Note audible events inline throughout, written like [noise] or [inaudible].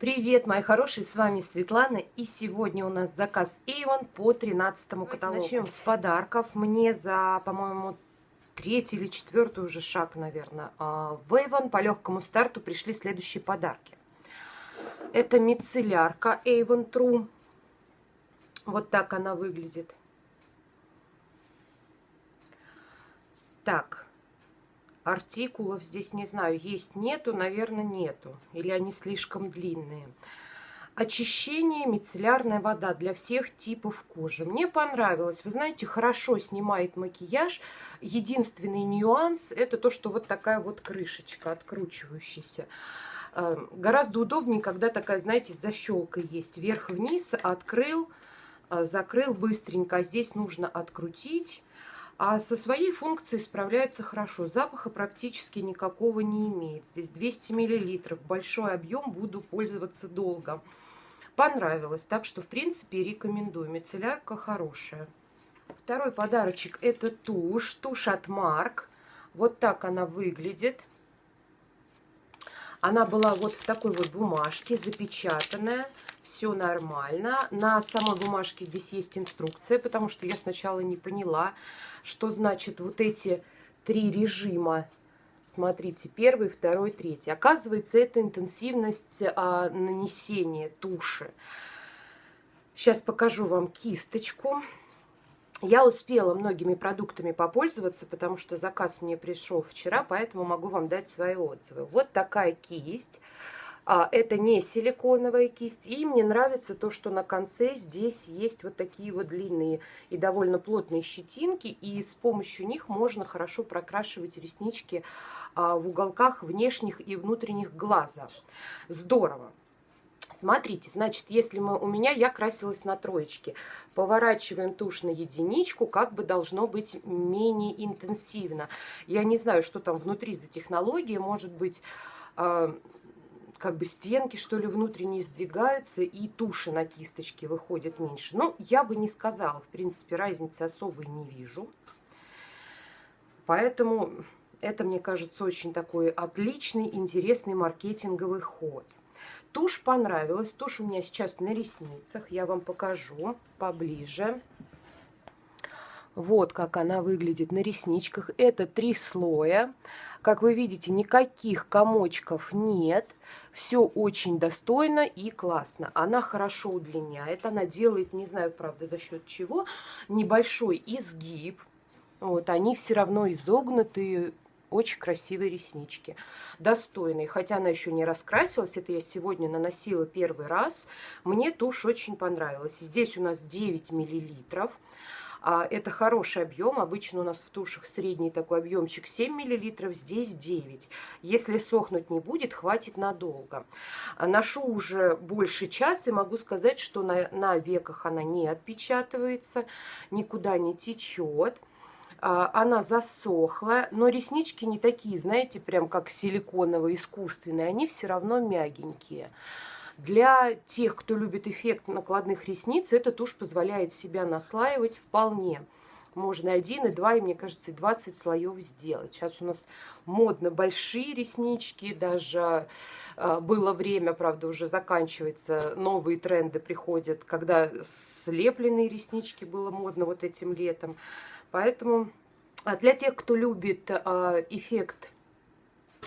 Привет, мои хорошие, с вами Светлана, и сегодня у нас заказ Avon по 13 каталогу. Начнем с подарков. Мне за, по-моему, третий или четвертый уже шаг, наверное, а, в Avon по легкому старту пришли следующие подарки. Это мицеллярка Avon True. Вот так она выглядит. Так, артикулов здесь не знаю, есть, нету, наверное, нету. Или они слишком длинные. Очищение, мицеллярная вода для всех типов кожи. Мне понравилось. Вы знаете, хорошо снимает макияж. Единственный нюанс, это то, что вот такая вот крышечка откручивающаяся. Э, гораздо удобнее, когда такая, знаете, защелка есть. Вверх-вниз открыл, э, закрыл быстренько. А здесь нужно открутить а со своей функцией справляется хорошо. Запаха практически никакого не имеет. Здесь 200 мл, большой объем, буду пользоваться долго. Понравилось, так что в принципе рекомендую. Мицеллярка хорошая. Второй подарочек это тушь, тушь от Марк. Вот так она выглядит. Она была вот в такой вот бумажке, запечатанная. Все нормально. На самой бумажке здесь есть инструкция, потому что я сначала не поняла, что значит вот эти три режима. Смотрите, первый, второй, третий. Оказывается, это интенсивность а, нанесения туши. Сейчас покажу вам кисточку. Я успела многими продуктами попользоваться, потому что заказ мне пришел вчера, поэтому могу вам дать свои отзывы. Вот такая кисть. А, это не силиконовая кисть. И мне нравится то, что на конце здесь есть вот такие вот длинные и довольно плотные щетинки. И с помощью них можно хорошо прокрашивать реснички а, в уголках внешних и внутренних глаза. Здорово. Смотрите, значит, если мы, у меня я красилась на троечке, поворачиваем тушь на единичку, как бы должно быть менее интенсивно. Я не знаю, что там внутри за технология, может быть, э, как бы стенки, что ли, внутренние сдвигаются, и туши на кисточке выходят меньше. Ну, я бы не сказала, в принципе, разницы особой не вижу. Поэтому это, мне кажется, очень такой отличный, интересный маркетинговый ход. Тушь понравилась. Тушь у меня сейчас на ресницах. Я вам покажу поближе. Вот как она выглядит на ресничках. Это три слоя. Как вы видите, никаких комочков нет. Все очень достойно и классно. Она хорошо удлиняет. Она делает, не знаю, правда, за счет чего, небольшой изгиб. Вот, они все равно изогнутые, очень красивые реснички. Достойные. Хотя она еще не раскрасилась. Это я сегодня наносила первый раз. Мне тушь очень понравилась. Здесь у нас 9 миллилитров. А, это хороший объем. Обычно у нас в тушах средний такой объемчик 7 миллилитров. Здесь 9. Если сохнуть не будет, хватит надолго. А, ношу уже больше часа и могу сказать, что на, на веках она не отпечатывается, никуда не течет. А, она засохла, но реснички не такие, знаете, прям как силиконовые, искусственные, они все равно мягенькие. Для тех, кто любит эффект накладных ресниц, эта тушь позволяет себя наслаивать вполне. Можно один, и два, и, мне кажется, и 20 слоев сделать. Сейчас у нас модно большие реснички, даже э, было время, правда, уже заканчивается, новые тренды приходят, когда слепленные реснички было модно вот этим летом. Поэтому а для тех, кто любит а, эффект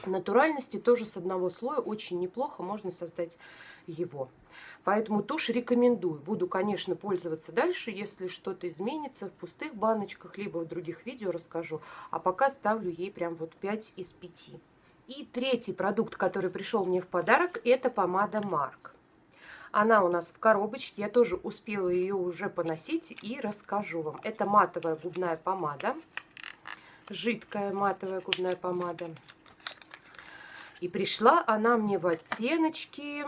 натуральности, тоже с одного слоя очень неплохо можно создать его. Поэтому тушь рекомендую. Буду, конечно, пользоваться дальше, если что-то изменится в пустых баночках, либо в других видео расскажу. А пока ставлю ей прям вот 5 из 5. И третий продукт, который пришел мне в подарок, это помада Марк. Она у нас в коробочке, я тоже успела ее уже поносить и расскажу вам. Это матовая губная помада, жидкая матовая губная помада. И пришла она мне в оттеночке...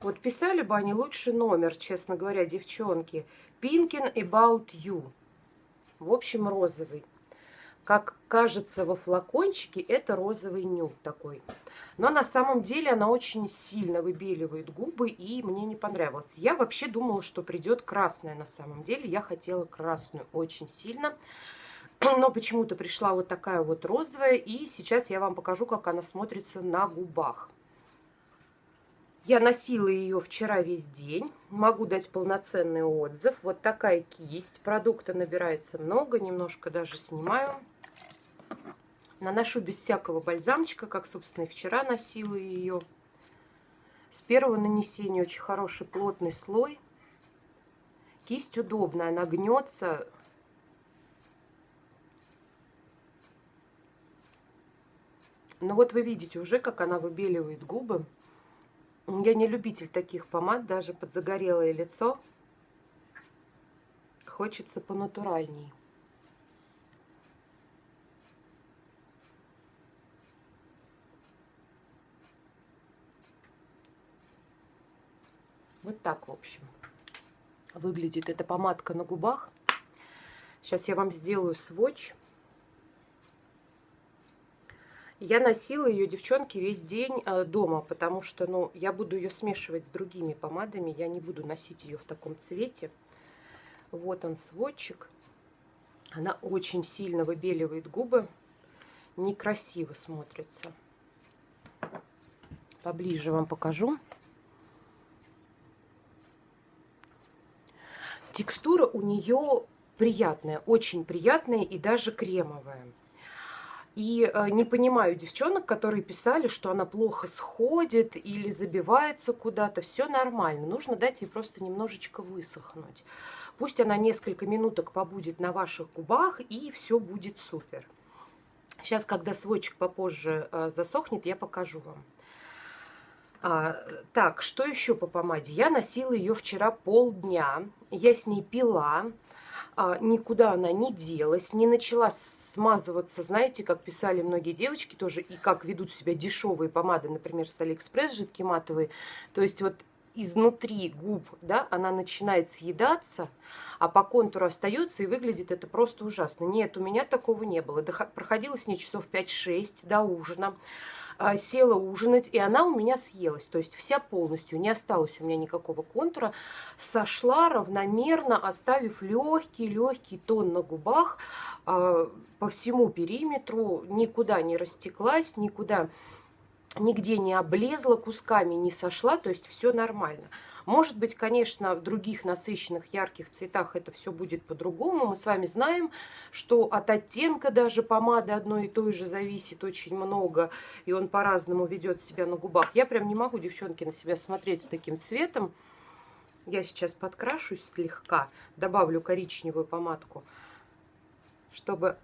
Вот писали бы они лучше номер, честно говоря, девчонки. Pinkin About You. В общем, розовый. Как кажется во флакончике, это розовый нюд такой. Но на самом деле она очень сильно выбеливает губы, и мне не понравилось. Я вообще думала, что придет красная на самом деле. Я хотела красную очень сильно. [clears throat] Но почему-то пришла вот такая вот розовая. И сейчас я вам покажу, как она смотрится на губах. Я носила ее вчера весь день. Могу дать полноценный отзыв. Вот такая кисть. Продукта набирается много. Немножко даже снимаю. Наношу без всякого бальзамчика, как, собственно, и вчера носила ее. С первого нанесения очень хороший плотный слой. Кисть удобная, она гнется. Но вот вы видите уже, как она выбеливает губы. Я не любитель таких помад, даже под загорелое лицо. Хочется понатуральней. Вот так, в общем, выглядит эта помадка на губах. Сейчас я вам сделаю сводч. Я носила ее, девчонки, весь день э, дома, потому что, ну, я буду ее смешивать с другими помадами. Я не буду носить ее в таком цвете. Вот он, сводчик. Она очень сильно выбеливает губы. Некрасиво смотрится. Поближе вам покажу. Текстура у нее приятная, очень приятная и даже кремовая. И э, не понимаю девчонок, которые писали, что она плохо сходит или забивается куда-то. Все нормально. Нужно дать ей просто немножечко высохнуть. Пусть она несколько минуток побудет на ваших губах, и все будет супер. Сейчас, когда свотчик попозже э, засохнет, я покажу вам. А, так, что еще по помаде? Я носила ее вчера полдня. Я с ней пила никуда она не делась, не начала смазываться, знаете, как писали многие девочки тоже, и как ведут себя дешевые помады, например, с Алиэкспресс жидкие матовые. То есть вот изнутри губ, да, она начинает съедаться, а по контуру остается, и выглядит это просто ужасно. Нет, у меня такого не было. Проходила с ней часов 5-6 до ужина. А, села ужинать, и она у меня съелась. То есть вся полностью, не осталось у меня никакого контура. Сошла равномерно, оставив легкий-легкий тон на губах а, по всему периметру. Никуда не растеклась, никуда нигде не облезла кусками, не сошла. То есть все нормально. Может быть, конечно, в других насыщенных ярких цветах это все будет по-другому. Мы с вами знаем, что от оттенка даже помады одной и той же зависит очень много, и он по-разному ведет себя на губах. Я прям не могу, девчонки, на себя смотреть с таким цветом. Я сейчас подкрашусь слегка, добавлю коричневую помадку, чтобы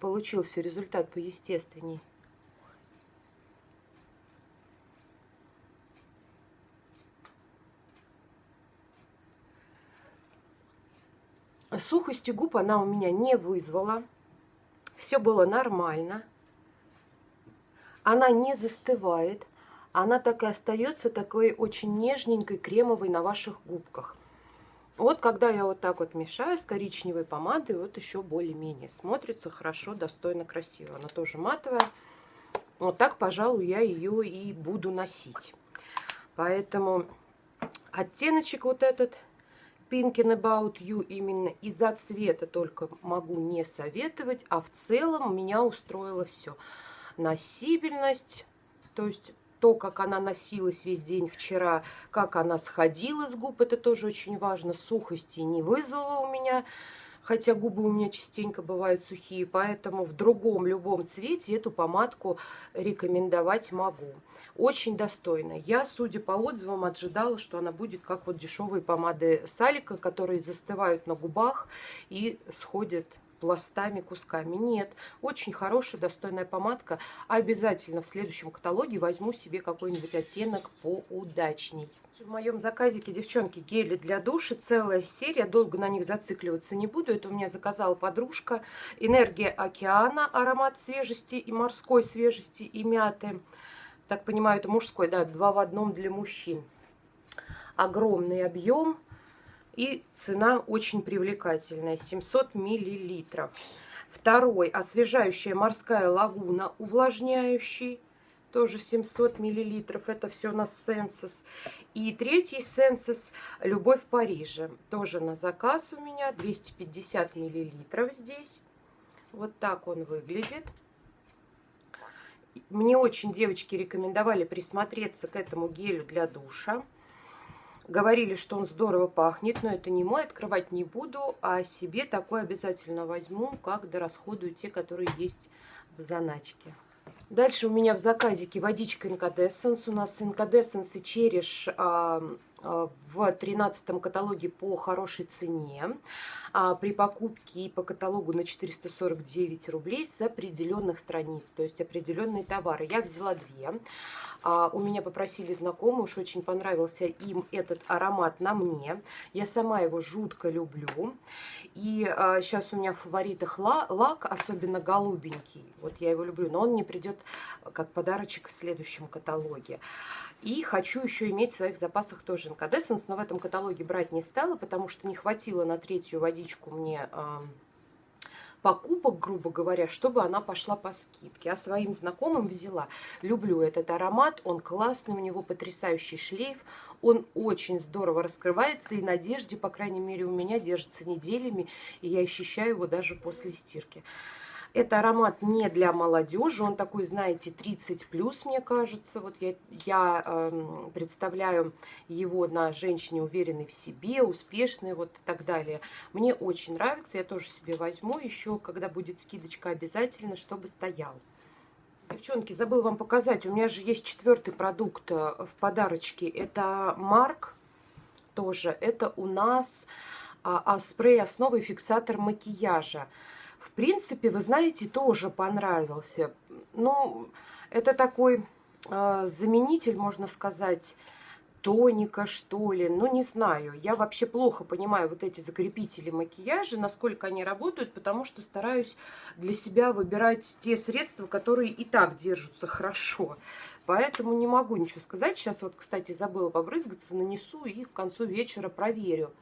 получился результат поестественней. Сухости губ она у меня не вызвала. Все было нормально. Она не застывает. Она так и остается такой очень нежненькой, кремовой на ваших губках. Вот когда я вот так вот мешаю с коричневой помадой, вот еще более-менее смотрится хорошо, достойно, красиво. Она тоже матовая. Вот так, пожалуй, я ее и буду носить. Поэтому оттеночек вот этот Thinking About You именно из-за цвета только могу не советовать, а в целом меня устроило все. Носибельность, то есть то, как она носилась весь день вчера, как она сходила с губ, это тоже очень важно. Сухости не вызвала у меня хотя губы у меня частенько бывают сухие, поэтому в другом любом цвете эту помадку рекомендовать могу. Очень достойно. Я, судя по отзывам, ожидала, что она будет как вот дешевые помады Салика, которые застывают на губах и сходят пластами, кусками. Нет, очень хорошая, достойная помадка. Обязательно в следующем каталоге возьму себе какой-нибудь оттенок поудачней. В моем заказике, девчонки, гели для душа, целая серия, долго на них зацикливаться не буду. Это у меня заказала подружка. Энергия океана, аромат свежести и морской свежести и мяты. Так понимаю, это мужской, да, два в одном для мужчин. Огромный объем и цена очень привлекательная, 700 миллилитров. Второй, освежающая морская лагуна, увлажняющий тоже 700 миллилитров. Это все на Сенсус. И третий Сенсус Любовь в Париже. Тоже на заказ у меня 250 миллилитров здесь. Вот так он выглядит. мне очень девочки рекомендовали присмотреться к этому гелю для душа. Говорили, что он здорово пахнет, но это не мой, открывать не буду, а себе такой обязательно возьму, как дорасходую те, которые есть в заначке. Дальше у меня в заказике водичка Incandescence. У нас Incandescence и Череш в 13 каталоге по хорошей цене. А, при покупке и по каталогу на 449 рублей с определенных страниц, то есть определенные товары. Я взяла две. А, у меня попросили знакомые, уж очень понравился им этот аромат на мне. Я сама его жутко люблю. И а, сейчас у меня в фаворитах лак, особенно голубенький. Вот я его люблю, но он мне придет как подарочек в следующем каталоге. И хочу еще иметь в своих запасах тоже инкадесценс, но в этом каталоге брать не стала, потому что не хватило на третью водичку мне покупок, грубо говоря, чтобы она пошла по скидке. А своим знакомым взяла. Люблю этот аромат, он классный, у него потрясающий шлейф, он очень здорово раскрывается и на одежде, по крайней мере, у меня держится неделями, и я ощущаю его даже после стирки. Это аромат не для молодежи, он такой, знаете, 30 плюс, мне кажется. Вот я, я э, представляю его на женщине уверенной в себе, успешной, вот и так далее. Мне очень нравится, я тоже себе возьму еще, когда будет скидочка обязательно, чтобы стоял. Девчонки, забыла вам показать, у меня же есть четвертый продукт э, в подарочке. Это Марк тоже. Это у нас а, а, спрей основы фиксатор макияжа принципе, вы знаете, тоже понравился. Ну, это такой э, заменитель, можно сказать, тоника, что ли. Ну, не знаю. Я вообще плохо понимаю вот эти закрепители макияжа, насколько они работают, потому что стараюсь для себя выбирать те средства, которые и так держатся хорошо. Поэтому не могу ничего сказать. Сейчас вот, кстати, забыла побрызгаться, нанесу и к концу вечера проверю.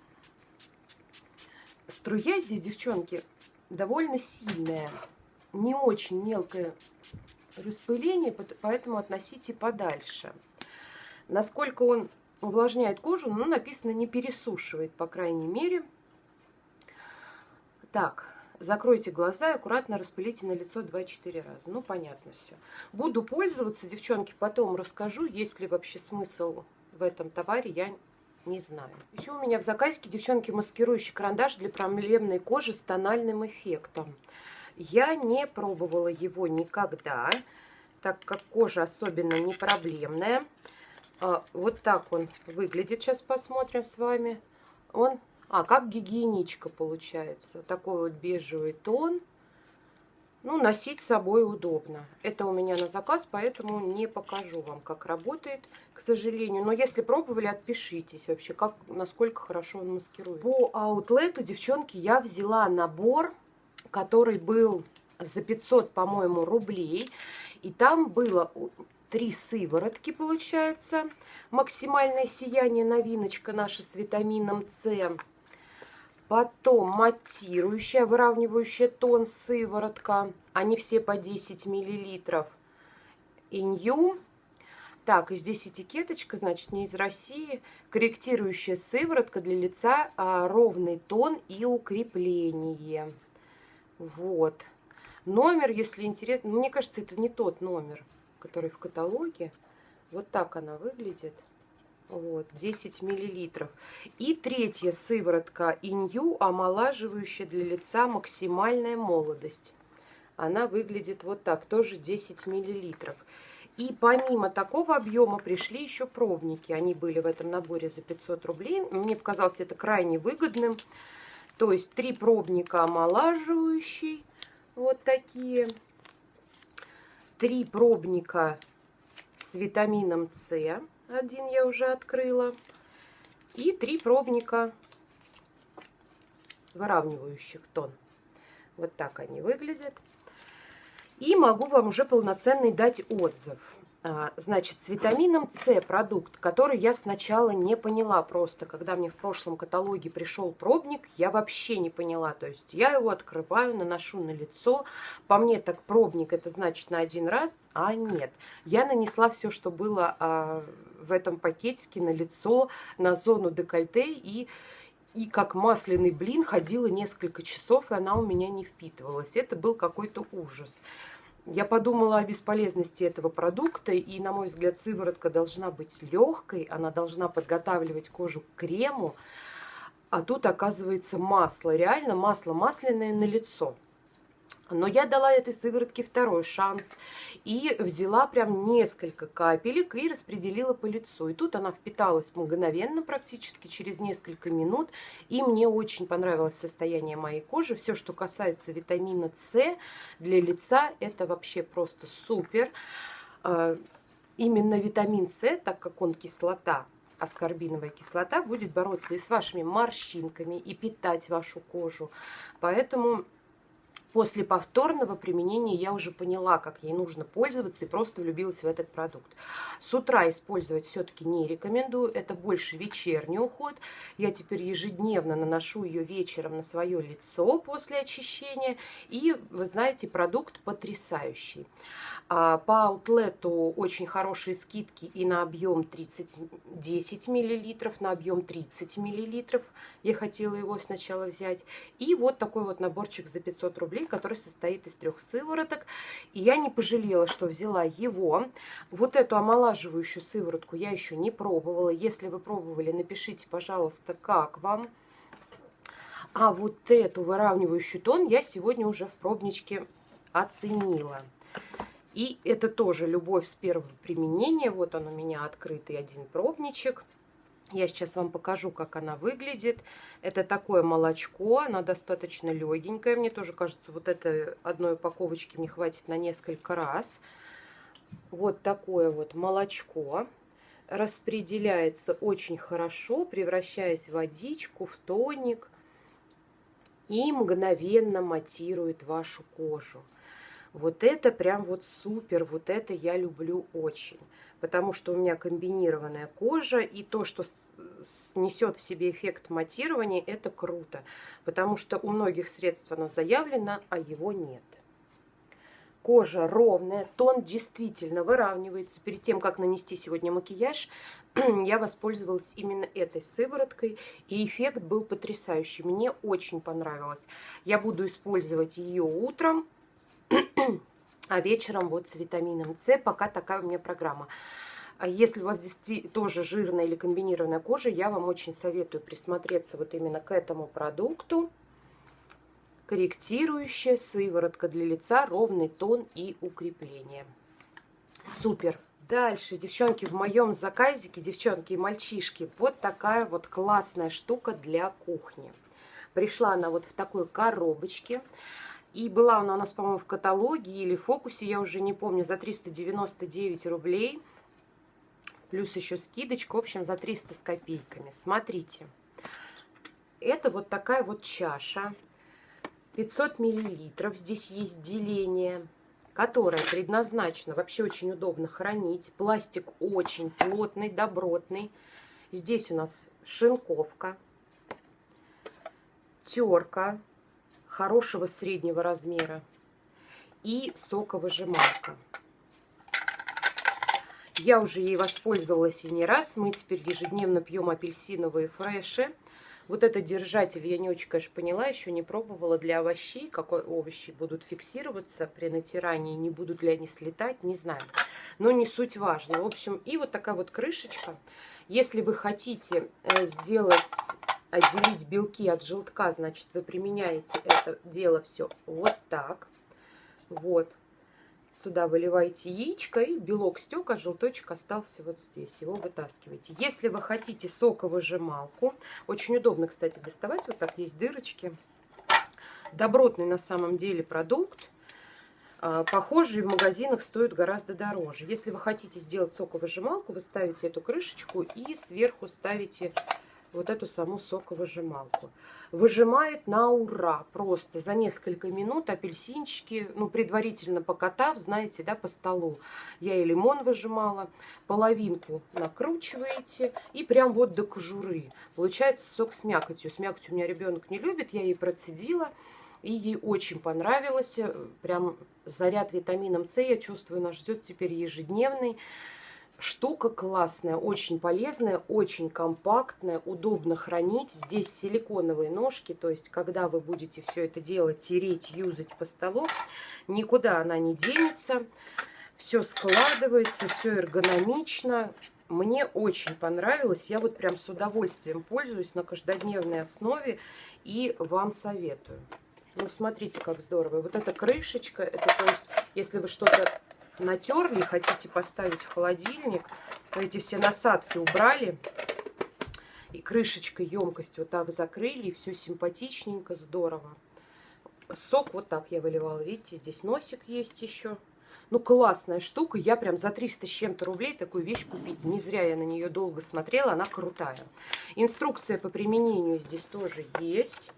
Струя здесь, девчонки, довольно сильное, не очень мелкое распыление, поэтому относите подальше. Насколько он увлажняет кожу, ну, написано не пересушивает, по крайней мере. Так, закройте глаза и аккуратно распылите на лицо 2-4 раза. Ну, понятно все. Буду пользоваться, девчонки, потом расскажу, есть ли вообще смысл в этом товаре, я не знаю. Еще у меня в заказике, девчонки, маскирующий карандаш для проблемной кожи с тональным эффектом. Я не пробовала его никогда, так как кожа особенно не проблемная. А, вот так он выглядит. Сейчас посмотрим с вами. Он, а, как гигиеничка получается. Такой вот бежевый тон. Ну, носить с собой удобно. Это у меня на заказ, поэтому не покажу вам, как работает, к сожалению. Но если пробовали, отпишитесь вообще, как, насколько хорошо он маскирует. По аутлету, девчонки, я взяла набор, который был за 500, по-моему, рублей. И там было три сыворотки, получается. Максимальное сияние, новиночка наша с витамином С Потом матирующая, выравнивающая тон сыворотка. Они все по 10 миллилитров. Инью. Так, и здесь этикеточка, значит, не из России. Корректирующая сыворотка для лица, а, ровный тон и укрепление. Вот. Номер, если интересно, мне кажется, это не тот номер, который в каталоге. Вот так она выглядит. Вот, 10 миллилитров. И третья сыворотка Инью, омолаживающая для лица максимальная молодость. Она выглядит вот так, тоже 10 миллилитров. И помимо такого объема пришли еще пробники. Они были в этом наборе за 500 рублей. Мне показалось это крайне выгодным. То есть три пробника омолаживающий, вот такие. Три пробника с витамином С один я уже открыла. И три пробника выравнивающих тон. Вот так они выглядят. И могу вам уже полноценный дать отзыв. А, значит, с витамином С продукт, который я сначала не поняла просто. Когда мне в прошлом каталоге пришел пробник, я вообще не поняла. То есть я его открываю, наношу на лицо. По мне так пробник это значит на один раз, а нет. Я нанесла все, что было а, в этом пакетике на лицо, на зону декольте и и как масляный блин ходила несколько часов, и она у меня не впитывалась. Это был какой-то ужас. Я подумала о бесполезности этого продукта, и, на мой взгляд, сыворотка должна быть легкой, она должна подготавливать кожу к крему, а тут оказывается масло, реально масло масляное на лицо. Но я дала этой сыворотке второй шанс и взяла прям несколько капелек и распределила по лицу. И тут она впиталась мгновенно, практически через несколько минут. И мне очень понравилось состояние моей кожи. Все, что касается витамина С для лица, это вообще просто супер. А, именно витамин С, так как он кислота, аскорбиновая кислота, будет бороться и с вашими морщинками, и питать вашу кожу. Поэтому После повторного применения я уже поняла, как ей нужно пользоваться и просто влюбилась в этот продукт. С утра использовать все-таки не рекомендую, это больше вечерний уход. Я теперь ежедневно наношу ее вечером на свое лицо после очищения. И, вы знаете, продукт потрясающий. А, по аутлету очень хорошие скидки и на объем 30, 10 мл, на объем 30 мл. Я хотела его сначала взять. И вот такой вот наборчик за 500 рублей который состоит из трех сывороток. И я не пожалела, что взяла его. Вот эту омолаживающую сыворотку я еще не пробовала. Если вы пробовали, напишите, пожалуйста, как вам. А вот эту выравнивающую тон я сегодня уже в пробничке оценила. И это тоже любовь с первого применения. Вот он у меня открытый один пробничек. Я сейчас вам покажу, как она выглядит. Это такое молочко, оно достаточно легенькое. Мне тоже кажется, вот этой одной упаковочки мне хватит на несколько раз. Вот такое вот молочко распределяется очень хорошо, превращаясь в водичку, в тоник и мгновенно матирует вашу кожу. Вот это прям вот супер, вот это я люблю очень потому что у меня комбинированная кожа, и то, что несет в себе эффект матирования, это круто, потому что у многих средств оно заявлено, а его нет. Кожа ровная, тон действительно выравнивается. Перед тем, как нанести сегодня макияж, [clears throat] я воспользовалась именно этой сывороткой, и эффект был потрясающий. Мне очень понравилось. Я буду использовать ее утром, [clears throat] а вечером вот с витамином С, пока такая у меня программа. А если у вас действительно тоже жирная или комбинированная кожа, я вам очень советую присмотреться вот именно к этому продукту. Корректирующая сыворотка для лица, ровный тон и укрепление. Супер! Дальше, девчонки, в моем заказике, девчонки и мальчишки, вот такая вот классная штука для кухни. Пришла она вот в такой коробочке. И была она у нас, по-моему, в каталоге или фокусе, я уже не помню, за 399 рублей. Плюс еще скидочка, в общем, за 300 с копейками. Смотрите. Это вот такая вот чаша. 500 миллилитров. Здесь есть деление, которое предназначено, вообще очень удобно хранить. Пластик очень плотный, добротный. Здесь у нас шинковка, терка хорошего среднего размера и соковыжималка. Я уже ей воспользовалась и не раз. Мы теперь ежедневно пьем апельсиновые фреши. Вот этот держатель я не очень, конечно, поняла, еще не пробовала для овощей, какой овощи будут фиксироваться при натирании, не будут ли они слетать, не знаю. Но не суть важно. В общем, и вот такая вот крышечка. Если вы хотите э, сделать отделить белки от желтка, значит, вы применяете это дело все вот так. Вот. Сюда выливаете яичко, и белок стек, а желточек остался вот здесь. Его вытаскиваете. Если вы хотите соковыжималку, очень удобно, кстати, доставать. Вот так есть дырочки. Добротный на самом деле продукт. А, похожие в магазинах стоят гораздо дороже. Если вы хотите сделать соковыжималку, вы ставите эту крышечку и сверху ставите вот эту саму соковыжималку. Выжимает на ура, просто за несколько минут апельсинчики, ну, предварительно покатав, знаете, да, по столу. Я и лимон выжимала, половинку накручиваете и прям вот до кожуры. Получается сок с мякотью. С мякотью у меня ребенок не любит, я ей процедила. И ей очень понравилось. Прям заряд витамином С, я чувствую, нас ждет теперь ежедневный. Штука классная, очень полезная, очень компактная, удобно хранить. Здесь силиконовые ножки, то есть когда вы будете все это дело тереть, юзать по столу, Никуда она не денется. Все складывается, все эргономично. Мне очень понравилось. Я вот прям с удовольствием пользуюсь на каждодневной основе и вам советую. Ну, смотрите, как здорово. Вот эта крышечка, это то есть, если вы что-то натерли, хотите поставить в холодильник, эти все насадки убрали, и крышечкой емкость вот так закрыли, и все симпатичненько, здорово. Сок вот так я выливала, видите, здесь носик есть еще. Ну, классная штука. Я прям за 300 с чем-то рублей такую вещь купить. Не зря я на нее долго смотрела. Она крутая. Инструкция по применению здесь тоже есть.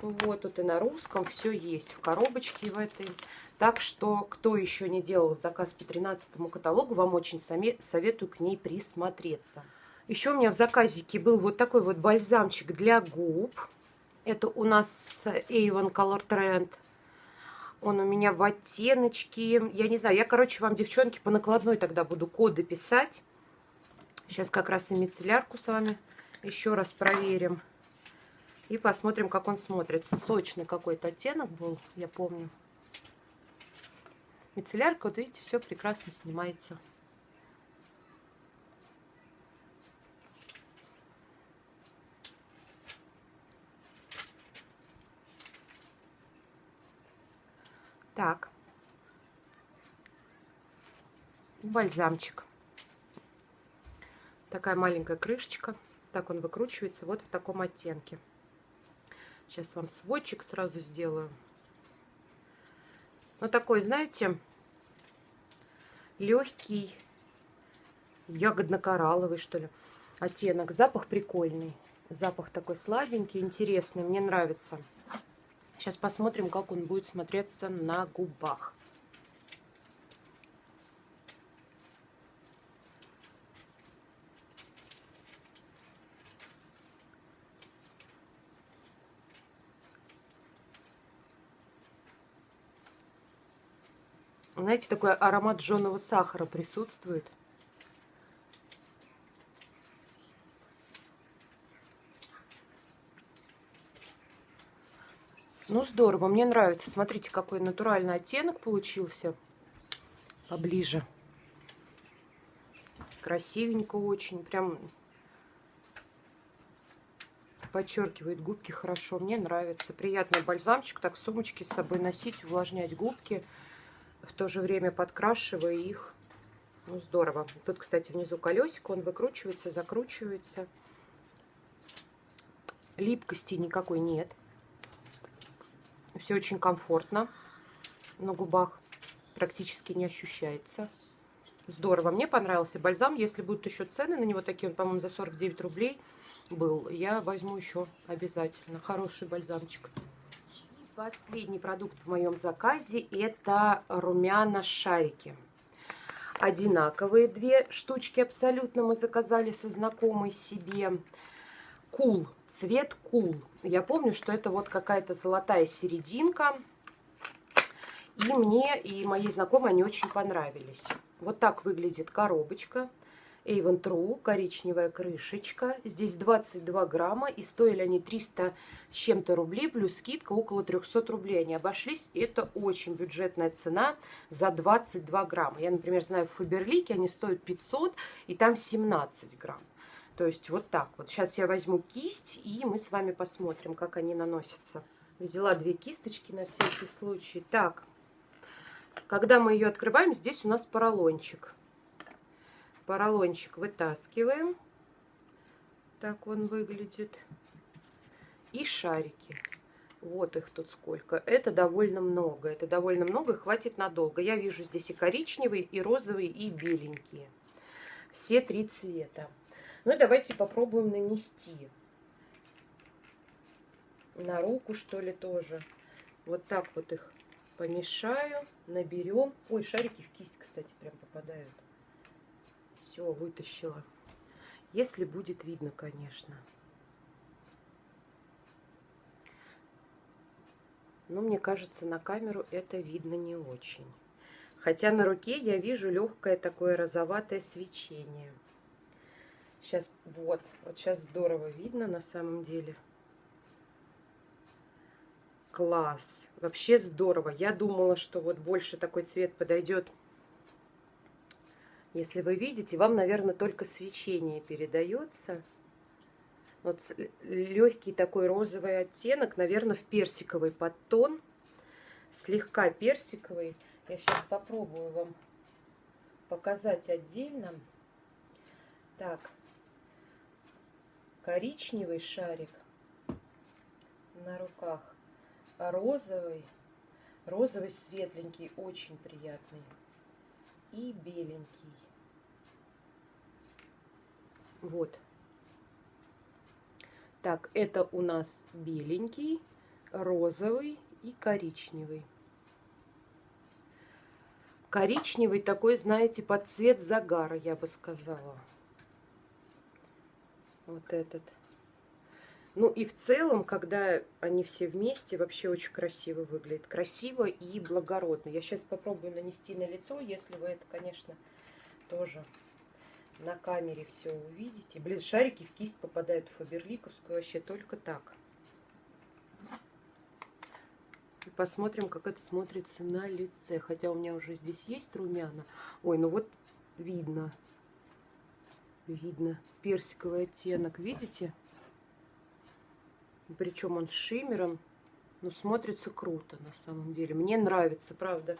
Вот тут и на русском все есть в коробочке в этой. Так что, кто еще не делал заказ по 13 каталогу, вам очень советую к ней присмотреться. Еще у меня в заказике был вот такой вот бальзамчик для губ. Это у нас Avon Color Trend. Он у меня в оттеночке. Я не знаю, я, короче, вам, девчонки, по накладной тогда буду коды писать. Сейчас как раз и мицеллярку с вами еще раз проверим. И посмотрим, как он смотрится. Сочный какой-то оттенок был, я помню. Мицеллярка, вот видите, все прекрасно снимается. Так. Бальзамчик. Такая маленькая крышечка. Так он выкручивается вот в таком оттенке. Сейчас вам сводчик сразу сделаю. Ну, такой, знаете, легкий, ягодно-коралловый, что ли, оттенок. Запах прикольный. Запах такой сладенький, интересный. Мне нравится. Сейчас посмотрим, как он будет смотреться на губах. Знаете, такой аромат жженого сахара присутствует. Ну, здорово, мне нравится. Смотрите, какой натуральный оттенок получился. Поближе. Красивенько очень. Прям подчеркивает губки хорошо. Мне нравится. Приятный бальзамчик. Так в сумочке с собой носить, увлажнять губки. В то же время подкрашивая их. Ну, здорово. Тут, кстати, внизу колесико. Он выкручивается, закручивается. Липкости никакой нет. Все очень комфортно на губах. Практически не ощущается. Здорово. Мне понравился бальзам. Если будут еще цены на него такие, он, по-моему, за 49 рублей был, я возьму еще обязательно. Хороший бальзамчик. Последний продукт в моем заказе это румяна-шарики. Одинаковые две штучки абсолютно мы заказали со знакомой себе. Кул. Cool цвет кул. Я помню, что это вот какая-то золотая серединка. И мне, и моей знакомой они очень понравились. Вот так выглядит коробочка. Avon True, коричневая крышечка. Здесь 22 грамма, и стоили они 300 с чем-то рублей, плюс скидка около 300 рублей. Они обошлись, это очень бюджетная цена за 22 грамма. Я, например, знаю, в Фаберлике они стоят 500, и там 17 грамм. То есть вот так вот. Сейчас я возьму кисть, и мы с вами посмотрим, как они наносятся. Взяла две кисточки на всякий случай. Так, когда мы ее открываем, здесь у нас поролончик. Поролончик вытаскиваем. Так он выглядит. И шарики. Вот их тут сколько. Это довольно много. Это довольно много, хватит надолго. Я вижу здесь и коричневые, и розовые, и беленькие. Все три цвета. Ну и давайте попробуем нанести. На руку, что ли, тоже. Вот так вот их помешаю, наберем. Ой, шарики в кисть, кстати, прям попадают. Все, вытащила. Если будет видно, конечно. Но мне кажется, на камеру это видно не очень. Хотя на руке я вижу легкое такое розоватое свечение. Сейчас, вот, вот сейчас здорово видно на самом деле. Класс. Вообще здорово. Я думала, что вот больше такой цвет подойдет. Если вы видите, вам, наверное, только свечение передается. Вот легкий такой розовый оттенок, наверное, в персиковый подтон. Слегка персиковый. Я сейчас попробую вам показать отдельно. Так, коричневый шарик на руках, розовый, розовый светленький, очень приятный, и беленький. Вот. Так, это у нас беленький, розовый и коричневый. Коричневый такой, знаете, под цвет загара, я бы сказала. Вот этот. Ну и в целом, когда они все вместе, вообще очень красиво выглядит. Красиво и благородно. Я сейчас попробую нанести на лицо, если вы это, конечно, тоже на камере все увидите. Блин, шарики в кисть попадают в Фаберликовскую вообще только так. И посмотрим, как это смотрится на лице. Хотя у меня уже здесь есть румяна. Ой, ну вот видно. Видно. Персиковый оттенок, видите? Причем он с шиммером. Ну, смотрится круто на самом деле. Мне нравится, правда,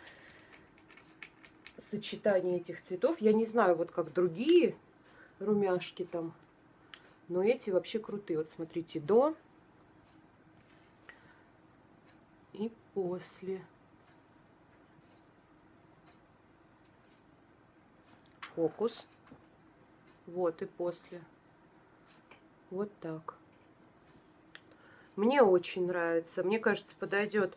сочетание этих цветов. Я не знаю, вот как другие румяшки там. Но эти вообще крутые. Вот смотрите, до и после. Фокус. Вот и после. Вот так. Мне очень нравится. Мне кажется, подойдет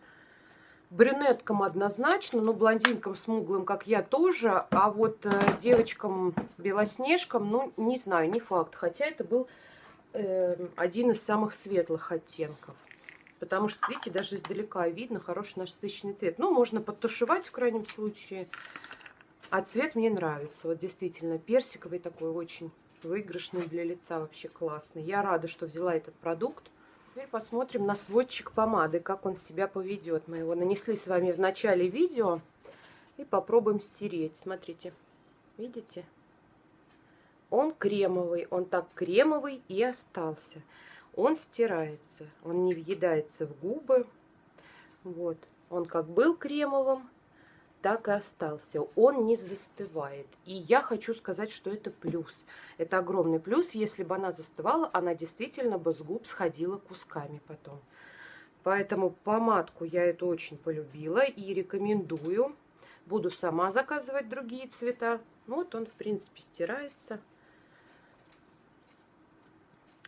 брюнеткам однозначно, но блондинкам смуглым, как я, тоже. А вот э, девочкам-белоснежкам, ну, не знаю, не факт. Хотя это был э, один из самых светлых оттенков. Потому что, видите, даже издалека видно хороший насыщенный цвет. Ну, можно подтушевать в крайнем случае. А цвет мне нравится. Вот действительно, персиковый такой очень выигрышный для лица. Вообще классный. Я рада, что взяла этот продукт. Теперь посмотрим на сводчик помады, как он себя поведет. Мы его нанесли с вами в начале видео. И попробуем стереть. Смотрите, видите? Он кремовый, он так кремовый и остался он стирается, он не въедается в губы. Вот, он как был кремовым, так и остался. Он не застывает. И я хочу сказать, что это плюс. Это огромный плюс. Если бы она застывала, она действительно бы с губ сходила кусками потом. Поэтому помадку я эту очень полюбила и рекомендую. Буду сама заказывать другие цвета. Вот он, в принципе, стирается.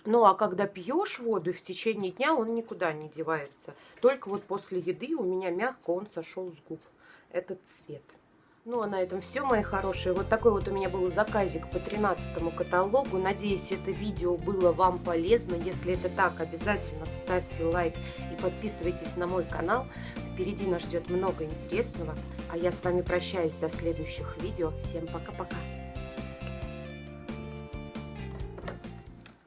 Ну, а когда пьешь воду, в течение дня он никуда не девается. Только вот после еды у меня мягко он сошел с губ. Этот цвет. Ну, а на этом все, мои хорошие. Вот такой вот у меня был заказик по 13 каталогу. Надеюсь, это видео было вам полезно. Если это так, обязательно ставьте лайк и подписывайтесь на мой канал. Впереди нас ждет много интересного. А я с вами прощаюсь до следующих видео. Всем пока-пока.